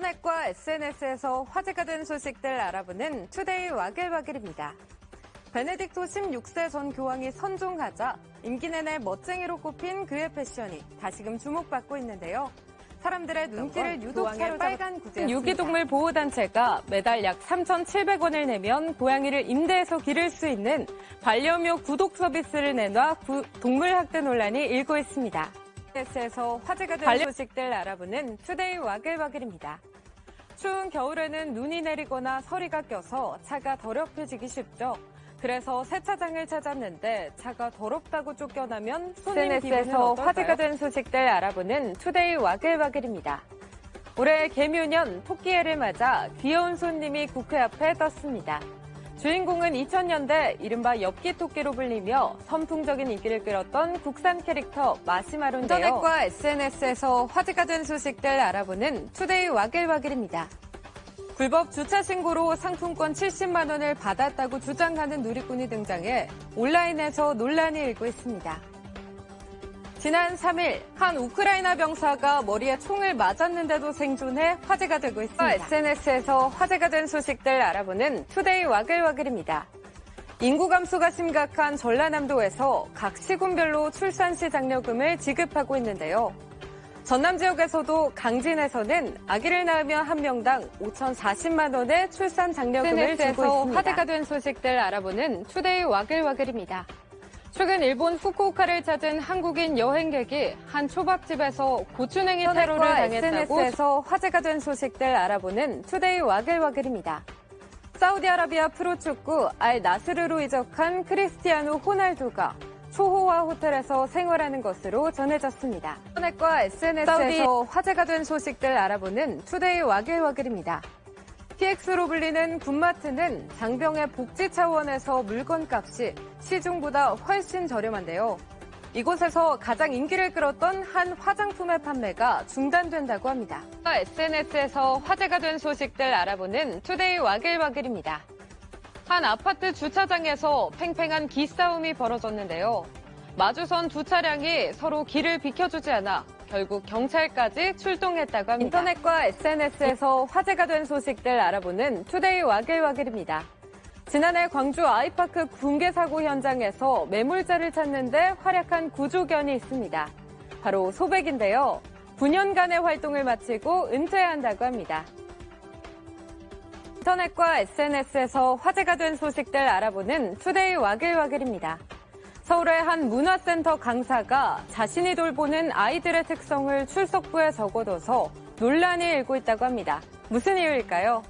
인터넷과 SNS에서 화제가 된 소식들 알아보는 투데이 와글와글입니다. 베네딕토 16세 전 교황이 선종하자 임기 내내 멋쟁이로 꼽힌 그의 패션이 다시금 주목받고 있는데요. 사람들의 눈길을 유독 사로잡은 빨간 구제 유기동물 보호단체가 매달 약 3,700원을 내면 고양이를 임대해서 기를 수 있는 반려묘 구독 서비스를 내놔 동물 학대 논란이 일고 있습니다. SNS에서 화제가 된 관련 소식들 알아보는 투데이 와글와글입니다. 추운 겨울에는 눈이 내리거나 서리가 껴서 차가 더럽혀지기 쉽죠. 그래서 세차장을 찾았는데 차가 더럽다고 쫓겨나면 손님 SNS에서 화제가 된 소식들 알아보는 투데이 와글와글입니다. 올해 계묘년 토끼해를 맞아 귀여운 손님이 국회 앞에 떴습니다. 주인공은 2000년대 이른바 엽기 토끼로 불리며 선풍적인 인기를 끌었던 국산 캐릭터 마시마로인데요. 인터넷과 SNS에서 화제가 된 소식들 알아보는 투데이 와글와글입니다. 불법 주차 신고로 상품권 70만 원을 받았다고 주장하는 누리꾼이 등장해 온라인에서 논란이 일고 있습니다. 지난 3일 한 우크라이나 병사가 머리에 총을 맞았는데도 생존해 화제가 되고 있습니다. SNS에서 화제가 된 소식들 알아보는 투데이 와글와글입니다. 인구 감소가 심각한 전라남도에서 각 시군별로 출산시 장려금을 지급하고 있는데요. 전남 지역에서도 강진에서는 아기를 낳으면 한 명당 5,040만 원의 출산 장려금을 주고 있습니다. 화제가 된 소식들 알아보는 투데이 와글와글입니다. 최근 일본 후쿠오카를 찾은 한국인 여행객이 한 초밥집에서 고추냉이 테러를 당했다고 SNS에서 화제가 된 소식들 알아보는 투데이 와글와글입니다. 사우디아라비아 프로축구 알 나스르로 이적한 크리스티아노 호날두가 초호화 호텔에서 생활하는 것으로 전해졌습니다. 인터넷과 SNS에서. 화제가 된 소식들 알아보는 투데이 와글와글입니다. PX로 불리는 군마트는 장병의 복지 차원에서 물건값이 시중보다 훨씬 저렴한데요. 이곳에서 가장 인기를 끌었던 한 화장품의 판매가 중단된다고 합니다. SNS에서 화제가 된 소식들 알아보는 투데이 와글와글입니다. 한 아파트 주차장에서 팽팽한 기싸움이 벌어졌는데요. 마주선 두 차량이 서로 길을 비켜주지 않아 결국 경찰까지 출동했다고 합니다. 인터넷과 SNS에서 화제가 된 소식들 알아보는 투데이 와글와글입니다. 지난해 광주 아이파크 붕괴 사고 현장에서 매몰자를 찾는데 활약한 구조견이 있습니다. 바로 소백인데요. 9년간의 활동을 마치고 은퇴한다고 합니다. 인터넷과 SNS에서 화제가 된 소식들 알아보는 투데이 와글와글입니다. 서울의 한 문화센터 강사가 자신이 돌보는 아이들의 특성을 출석부에 적어둬서 논란이 일고 있다고 합니다. 무슨 이유일까요?